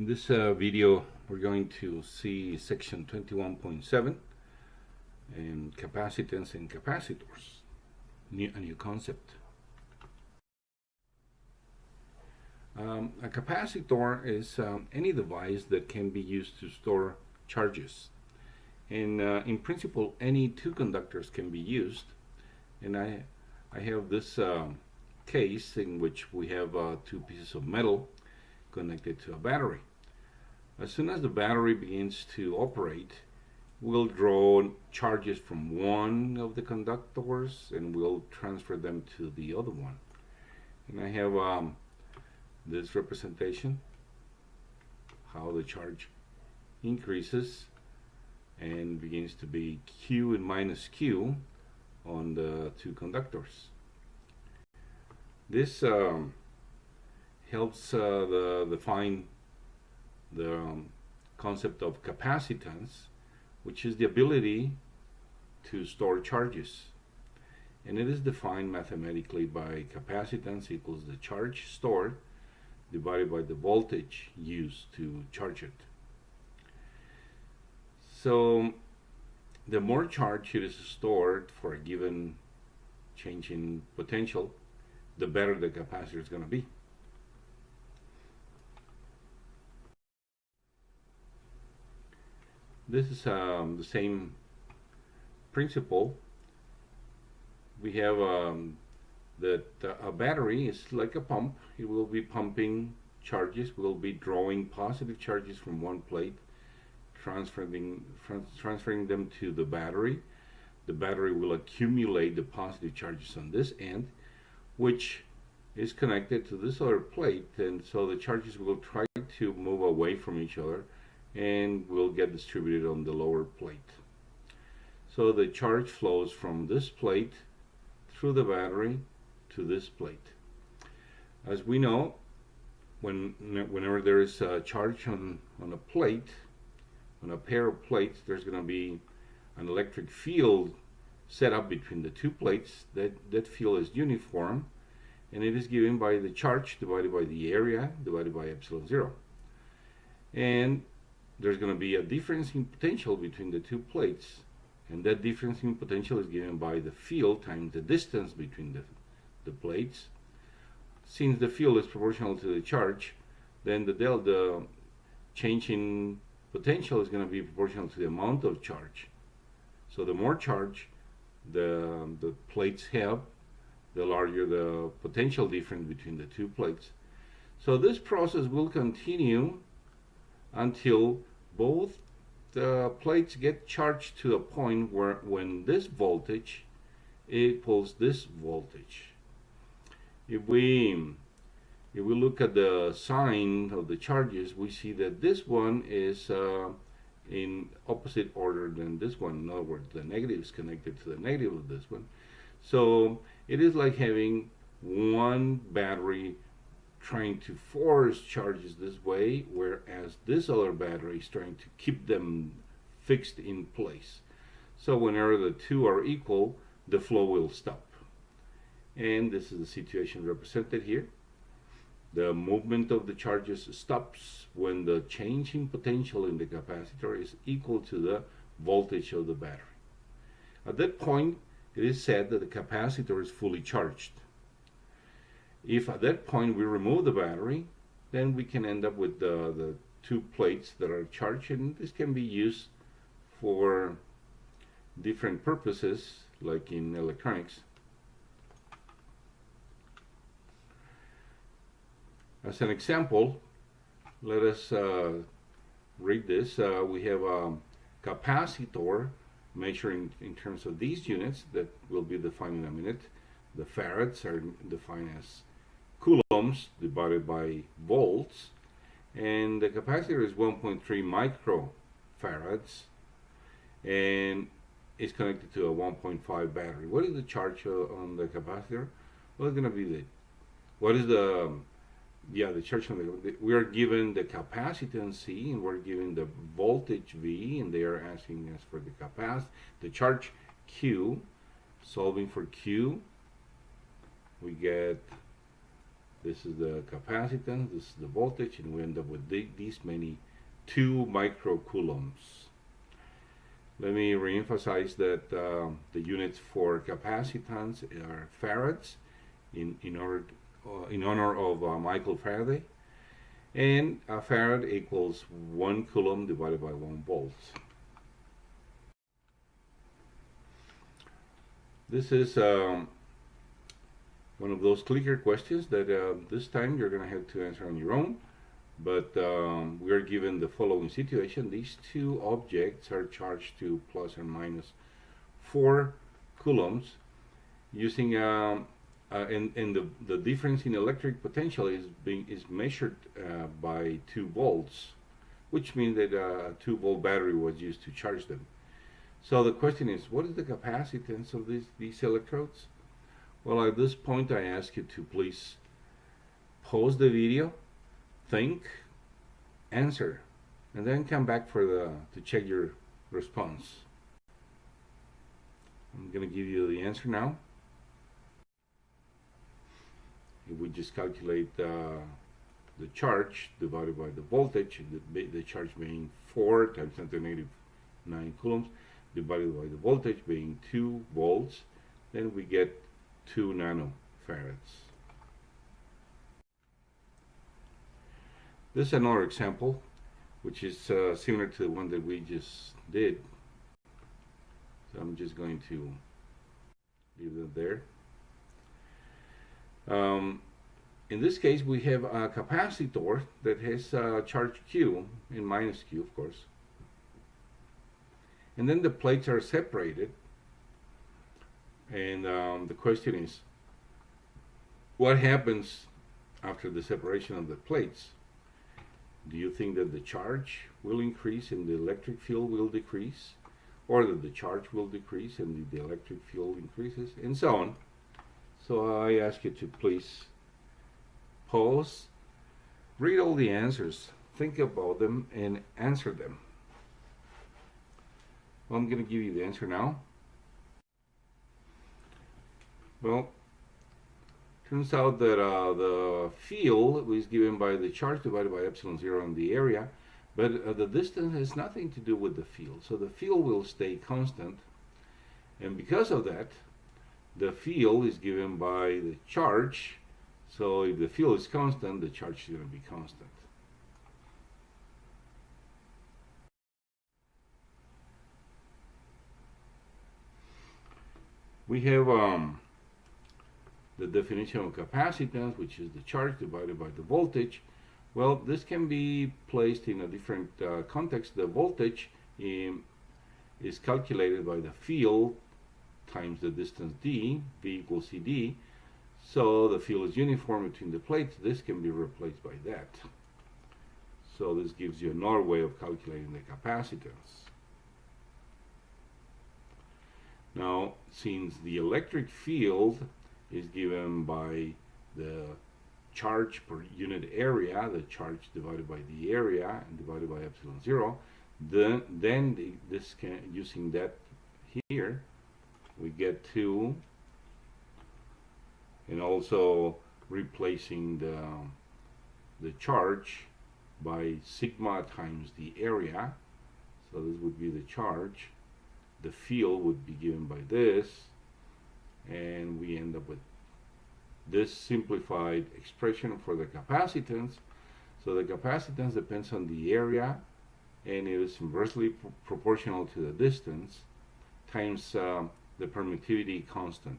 In this uh, video, we're going to see section 21.7 and capacitance and capacitors, new, a new concept. Um, a capacitor is um, any device that can be used to store charges. And uh, in principle, any two conductors can be used. And I, I have this um, case in which we have uh, two pieces of metal connected to a battery. As soon as the battery begins to operate, we'll draw charges from one of the conductors and we'll transfer them to the other one. And I have um, this representation, how the charge increases and begins to be Q and minus Q on the two conductors. This um, helps uh, the, define the um, concept of capacitance, which is the ability to store charges. And it is defined mathematically by capacitance equals the charge stored divided by the voltage used to charge it. So the more charge it is stored for a given change in potential, the better the capacitor is going to be. This is um, the same principle. We have um, that uh, a battery is like a pump. It will be pumping charges, will be drawing positive charges from one plate, transferring, transferring them to the battery. The battery will accumulate the positive charges on this end, which is connected to this other plate, and so the charges will try to move away from each other and will get distributed on the lower plate. So the charge flows from this plate through the battery to this plate. As we know, when whenever there is a charge on, on a plate, on a pair of plates, there's going to be an electric field set up between the two plates. That, that field is uniform, and it is given by the charge divided by the area divided by epsilon zero. And there's going to be a difference in potential between the two plates and that difference in potential is given by the field times the distance between the, the plates. Since the field is proportional to the charge then the delta change in potential is going to be proportional to the amount of charge. So the more charge the, the plates have the larger the potential difference between the two plates. So this process will continue until both the plates get charged to a point where when this voltage equals this voltage. If we if we look at the sign of the charges, we see that this one is uh, in opposite order than this one. In other words, the negative is connected to the negative of this one. So it is like having one battery trying to force charges this way, whereas this other battery is trying to keep them fixed in place. So whenever the two are equal, the flow will stop. And this is the situation represented here. The movement of the charges stops when the change in potential in the capacitor is equal to the voltage of the battery. At that point, it is said that the capacitor is fully charged. If at that point we remove the battery, then we can end up with the, the two plates that are charged and this can be used for different purposes like in electronics. As an example, let us uh, read this. Uh, we have a capacitor measuring in terms of these units that will be defined in a minute. The farads are defined as coulombs divided by volts and the capacitor is 1.3 microfarads and is connected to a 1.5 battery. What is the charge on the capacitor? Well, it's going to be the, what is the, yeah, the charge on the, we are given the capacitance C and we're given the voltage V and they are asking us for the capacity, the charge Q, solving for Q, we get This is the capacitance, this is the voltage, and we end up with these many 2 microcoulombs. Let me reemphasize that uh, the units for capacitance are farads in, in, order, uh, in honor of uh, Michael Faraday. And a farad equals 1 coulomb divided by 1 volt. This is um, one of those clicker questions that uh, this time you're going to have to answer on your own. But um, we are given the following situation. These two objects are charged to plus or minus 4 coulombs using um, uh, and, and the, the difference in electric potential is being is measured uh, by 2 volts which means that uh, a 2 volt battery was used to charge them. So the question is, what is the capacitance of these, these electrodes? Well, at this point, I ask you to please pause the video, think, answer, and then come back for the to check your response. I'm going to give you the answer now. If we just calculate uh, the charge divided by the voltage, the, the charge being 4 times 10 to the negative 9 coulombs, divided by the voltage being 2 volts, then we get 2 nanofarads. This is another example, which is uh, similar to the one that we just did. So I'm just going to leave it there. Um, in this case, we have a capacitor that has a charge Q in minus Q, of course. And then the plates are separated. And um, the question is, what happens after the separation of the plates? Do you think that the charge will increase and the electric field will decrease? Or that the charge will decrease and the electric field increases? And so on. So I ask you to please pause, read all the answers, think about them, and answer them. Well, I'm going to give you the answer now. Well, turns out that uh, the field was given by the charge divided by epsilon zero in the area, but uh, the distance has nothing to do with the field. So the field will stay constant, and because of that, the field is given by the charge so if the field is constant, the charge is going to be constant. We have um, the definition of capacitance, which is the charge divided by the voltage. Well, this can be placed in a different uh, context. The voltage in, is calculated by the field times the distance d, v equals Ed, so the field is uniform between the plates. This can be replaced by that. So this gives you another way of calculating the capacitance. Now, since the electric field is given by the charge per unit area, the charge divided by the area and divided by epsilon zero, then, then the, this can, using that here, we get to and also replacing the, the charge by sigma times the area. So this would be the charge. The field would be given by this, and we end up with this simplified expression for the capacitance. So the capacitance depends on the area, and it is inversely pr proportional to the distance times uh, the permittivity constant.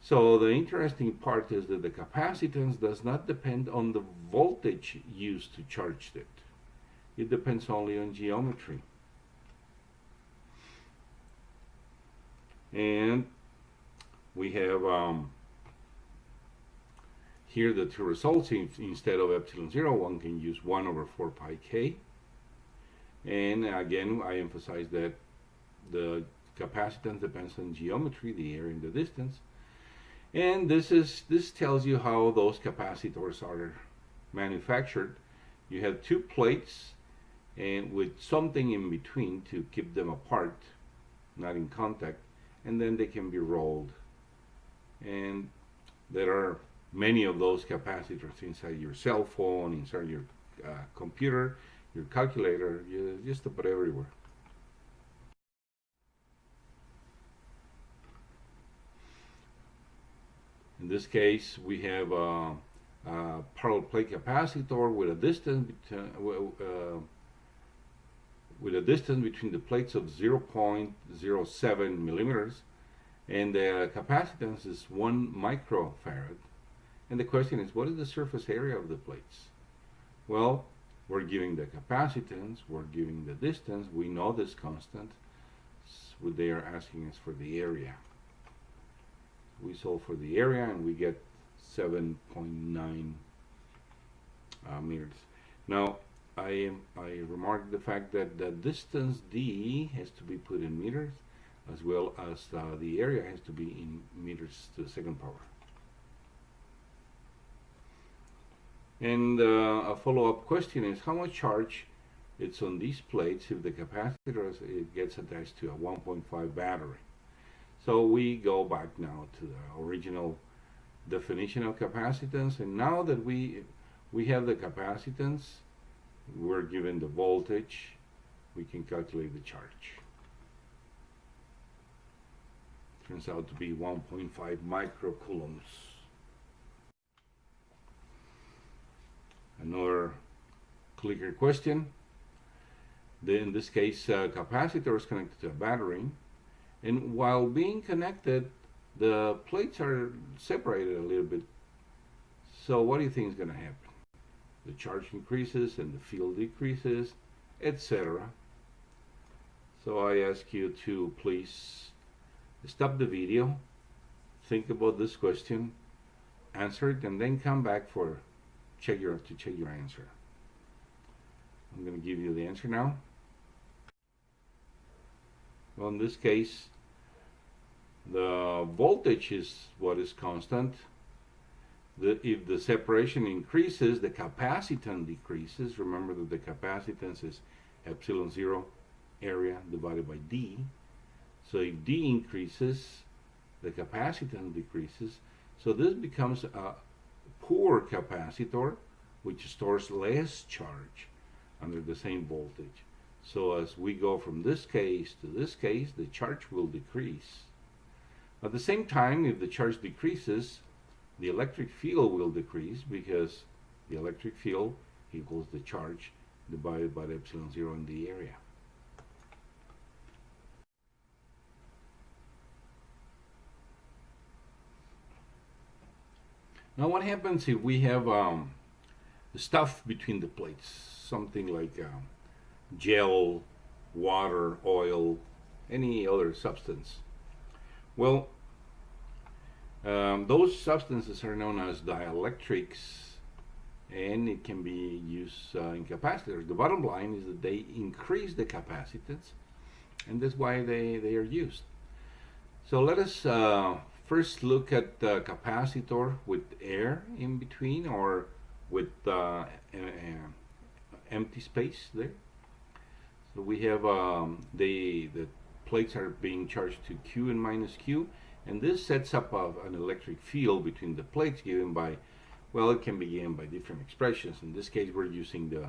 So the interesting part is that the capacitance does not depend on the voltage used to charge it. It depends only on geometry. And we have um, here the two results. Instead of epsilon 0, one can use 1 over 4 pi k. And again, I emphasize that the capacitance depends on geometry, the area and the distance. And this is this tells you how those capacitors are manufactured. You have two plates and with something in between to keep them apart, not in contact, and then they can be rolled. And there are many of those capacitors inside your cell phone, inside your uh, computer, your calculator, you, just about everywhere. In this case, we have a, a parallel plate capacitor with a distance between, uh, with a distance between the plates of 0.07 millimeters and the capacitance is 1 microfarad. And the question is, what is the surface area of the plates? Well, we're giving the capacitance, we're giving the distance, we know this constant. So they are asking us for the area. We solve for the area and we get 7.9 uh, meters. Now, I, I remarked the fact that the distance d has to be put in meters as well as uh, the area has to be in meters to the second power. And uh, a follow-up question is how much charge it's on these plates if the capacitor it gets attached to a 1.5 battery. So we go back now to the original definition of capacitance and now that we we have the capacitance we're given the voltage we can calculate the charge turns out to be 1.5 microcoulombs another clicker question. In this case uh, capacitor is connected to a battery and while being connected the plates are separated a little bit. So what do you think is going to happen? The charge increases and the field decreases, etc. So I ask you to please stop the video, think about this question, answer it, and then come back for check your to check your answer. I'm going to give you the answer now. Well, in this case, the voltage is what is constant the, if the separation increases, the capacitance decreases. Remember that the capacitance is epsilon zero area divided by D. So if D increases, the capacitance decreases. So this becomes a poor capacitor, which stores less charge under the same voltage. So as we go from this case to this case, the charge will decrease. At the same time, if the charge decreases, the electric field will decrease because the electric field equals the charge divided by the epsilon zero in the area. Now what happens if we have um, stuff between the plates, something like um, gel, water, oil, any other substance? Well, um, those substances are known as dielectrics and it can be used uh, in capacitors. The bottom line is that they increase the capacitance and that's why they, they are used. So let us uh, first look at the capacitor with air in between or with uh, empty space there. So we have um, the, the plates are being charged to Q and minus Q and this sets up a, an electric field between the plates given by, well, it can be given by different expressions. In this case, we're using the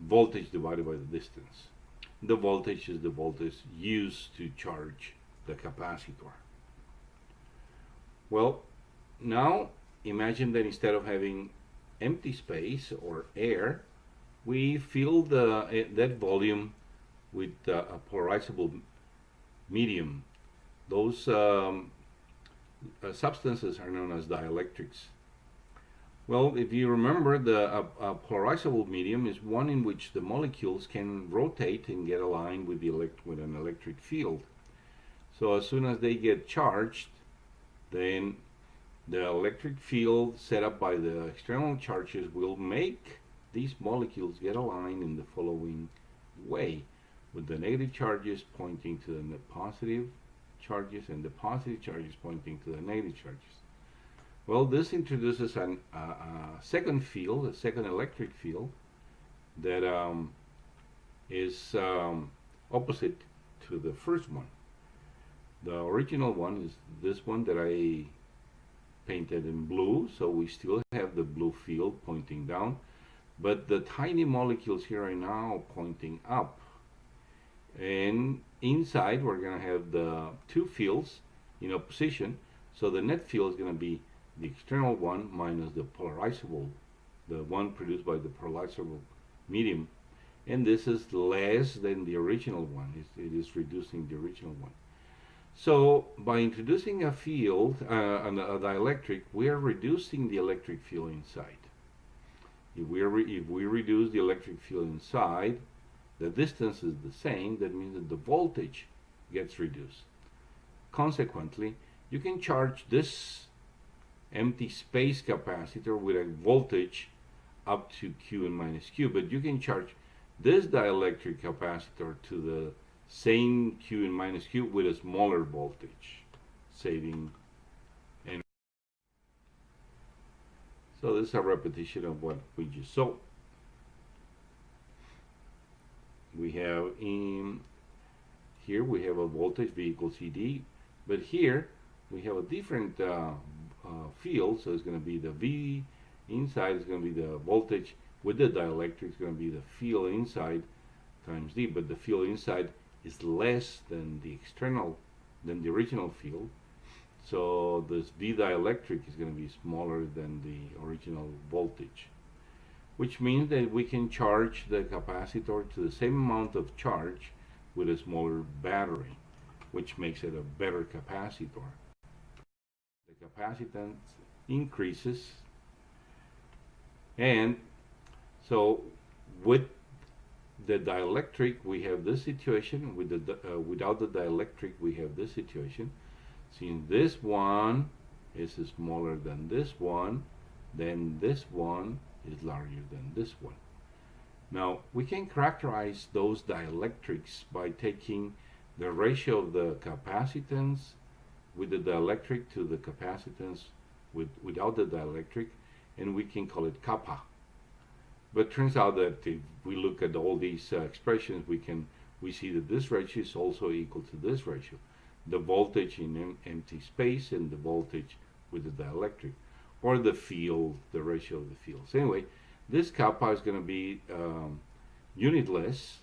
voltage divided by the distance. The voltage is the voltage used to charge the capacitor. Well, now imagine that instead of having empty space or air, we fill the, eh, that volume with uh, a polarizable medium. Those um, uh, substances are known as dielectrics. Well, if you remember, the uh, polarizable medium is one in which the molecules can rotate and get aligned with the with an electric field. So as soon as they get charged, then the electric field set up by the external charges will make these molecules get aligned in the following way, with the negative charges pointing to the positive charges and the positive charges pointing to the negative charges. Well, this introduces an, uh, a second field, a second electric field, that um, is um, opposite to the first one. The original one is this one that I painted in blue, so we still have the blue field pointing down, but the tiny molecules here are now pointing up. And inside, we're going to have the two fields in opposition, so the net field is going to be the external one minus the polarizable, the one produced by the polarizable medium, and this is less than the original one. It is reducing the original one. So by introducing a field, uh, a dielectric, we are reducing the electric field inside. If we, if we reduce the electric field inside, the distance is the same, that means that the voltage gets reduced. Consequently, you can charge this empty space capacitor with a voltage up to Q and minus Q, but you can charge this dielectric capacitor to the same Q and minus Q with a smaller voltage, saving energy. So this is a repetition of what we just saw. We have in here we have a voltage V equals ED, but here we have a different uh, uh, field, so it's going to be the V inside is going to be the voltage with the dielectric is going to be the field inside times D, but the field inside is less than the external, than the original field. So this V dielectric is going to be smaller than the original voltage, which means that we can charge the capacitor to the same amount of charge with a smaller battery, which makes it a better capacitor. The capacitance increases and so with the dielectric, we have this situation. With the uh, without the dielectric, we have this situation. Since this one is smaller than this one, then this one is larger than this one. Now, we can characterize those dielectrics by taking the ratio of the capacitance with the dielectric to the capacitance with, without the dielectric, and we can call it kappa. But turns out that if we look at all these uh, expressions, we can we see that this ratio is also equal to this ratio. The voltage in em empty space and the voltage with the dielectric, or the field, the ratio of the fields. Anyway, this kappa is going to be um, unitless,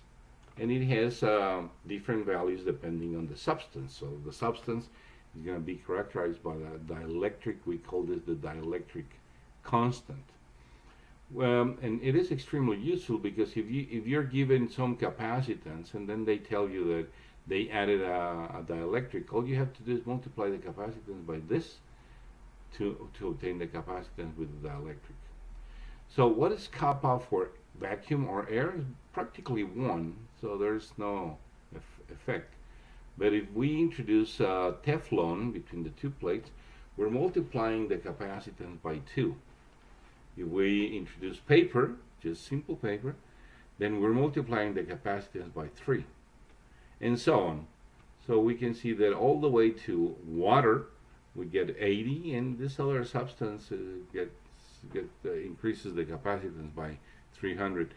and it has uh, different values depending on the substance. So the substance is going to be characterized by the dielectric. We call this the dielectric constant. Um, and it is extremely useful because if you if you're given some capacitance and then they tell you that they added a, a dielectric, all you have to do is multiply the capacitance by this to to obtain the capacitance with the dielectric. So what is kappa for vacuum or air? Practically one, so there's no effect. But if we introduce uh, Teflon between the two plates, we're multiplying the capacitance by two. If we introduce paper, just simple paper, then we're multiplying the capacitance by 3, and so on. So we can see that all the way to water, we get 80, and this other substance uh, gets, get, uh, increases the capacitance by 300.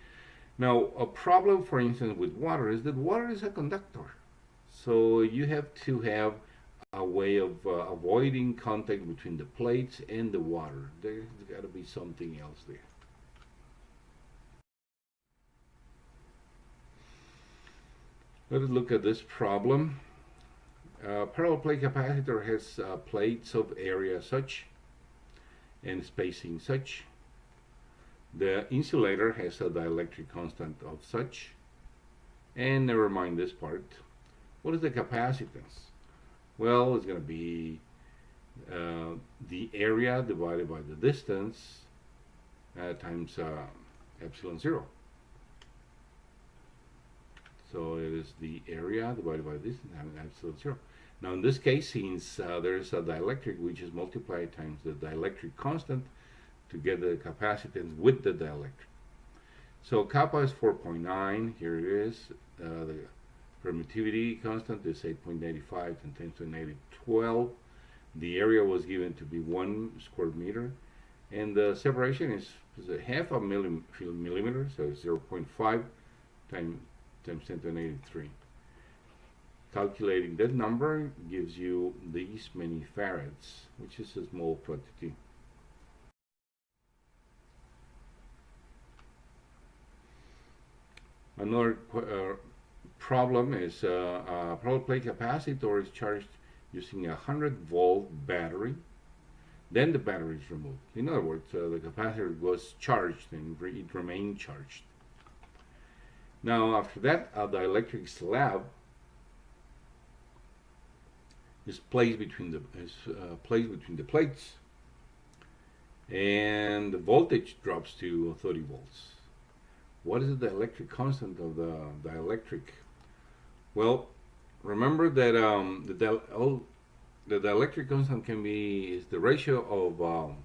Now, a problem, for instance, with water is that water is a conductor. So you have to have a way of uh, avoiding contact between the plates and the water. There's got to be something else there. Let us look at this problem. Uh, parallel plate capacitor has uh, plates of area such and spacing such. The insulator has a dielectric constant of such. And never mind this part. What is the capacitance? Well, it's going to be uh, the area divided by the distance uh, times uh, epsilon 0. So it is the area divided by this times epsilon 0. Now in this case, since uh, there is a dielectric, we just multiply times the dielectric constant to get the capacitance with the dielectric. So kappa is 4.9, here it is, uh, the Permittivity constant is 8.95 and 10 to the negative 12. The area was given to be 1 square meter. And the separation is, is a half a millim, millimeter, so 0.5 times, times 10 to the negative 3. calculating that number gives you these many farads, which is a small quantity. Another uh, problem is uh, a parallel plate capacitor is charged using a 100 volt battery. Then the battery is removed. In other words, uh, the capacitor was charged and re it remained charged. Now, after that, uh, the electric slab is placed between the is uh, placed between the plates, and the voltage drops to 30 volts. What is the electric constant of the dielectric? Well, remember that um, the, di oh, the dielectric constant can be is the ratio of um,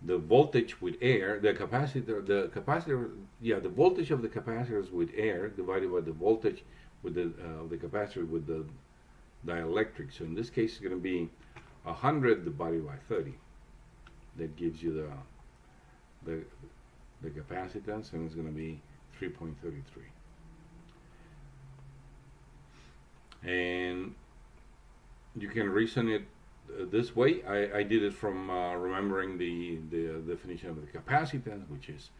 the voltage with air, the capacitor, the capacitor, yeah, the voltage of the capacitors with air divided by the voltage with the uh, the capacitor with the dielectric. So in this case, it's going to be a 100 divided by 30. That gives you the the the capacitance, and it's going to be 3.33. And you can reason it uh, this way. I, I did it from uh, remembering the, the definition of the capacitance, which is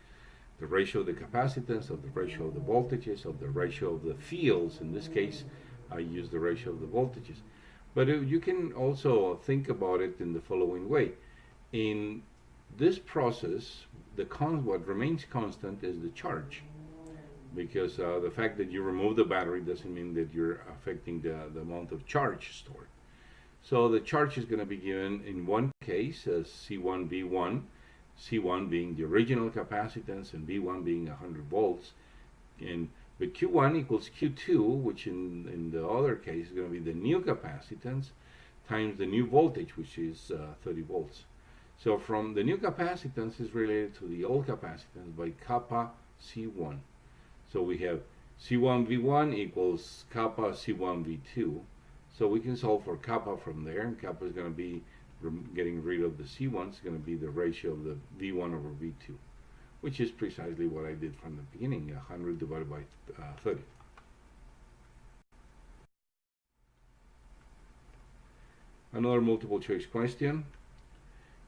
the ratio of the capacitance, of the ratio of the voltages, of the ratio of the fields. In this case, I use the ratio of the voltages. But uh, you can also think about it in the following way. In this process, the con what remains constant is the charge because uh, the fact that you remove the battery doesn't mean that you're affecting the, the amount of charge stored. So the charge is going to be given in one case as C1 V1, C1 being the original capacitance and V1 being 100 volts. And but Q1 equals Q2, which in, in the other case is going to be the new capacitance times the new voltage, which is uh, 30 volts. So from the new capacitance is related to the old capacitance by kappa C1. So we have C1V1 equals kappa C1V2. So we can solve for kappa from there, and kappa is going to be getting rid of the C1, it's going to be the ratio of the V1 over V2, which is precisely what I did from the beginning, 100 divided by uh, 30. Another multiple choice question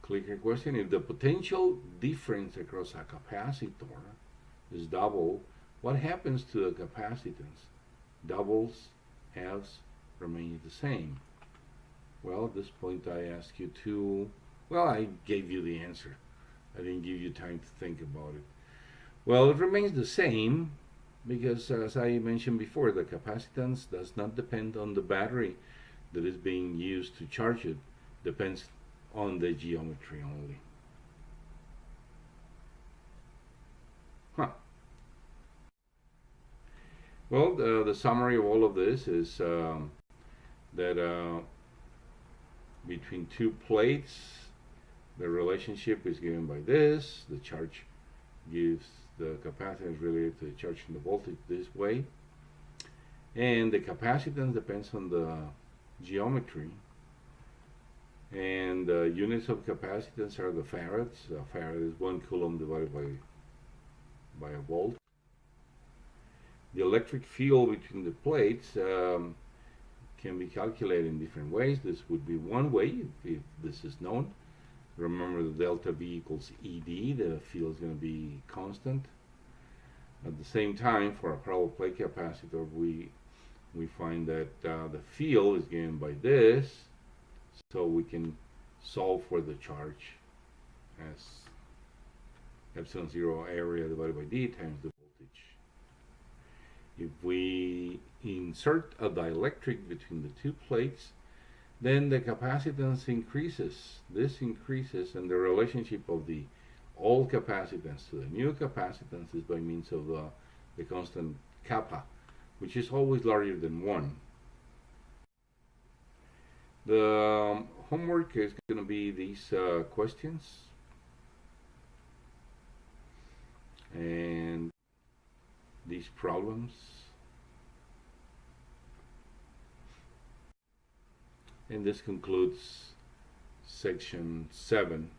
Click clicker question. If the potential difference across a capacitor is double, what happens to the capacitance? Doubles, halves, remains the same. Well, at this point I ask you to, well, I gave you the answer. I didn't give you time to think about it. Well, it remains the same because as I mentioned before, the capacitance does not depend on the battery that is being used to charge it. Depends on the geometry only. Well, the, the summary of all of this is um, that uh, between two plates, the relationship is given by this. The charge gives the capacitance related to the charge and the voltage this way. And the capacitance depends on the geometry and uh, units of capacitance are the farads. A farad is one coulomb divided by by a volt. The electric field between the plates um, can be calculated in different ways. This would be one way if, if this is known. Remember the delta V equals ED, the field is going to be constant. At the same time, for a parallel plate capacitor, we we find that uh, the field is given by this, so we can solve for the charge as epsilon zero area divided by d times the. If we insert a dielectric between the two plates, then the capacitance increases. This increases and the relationship of the old capacitance to the new capacitance is by means of the, the constant kappa, which is always larger than 1. The um, homework is going to be these uh, questions. And these problems. And this concludes section 7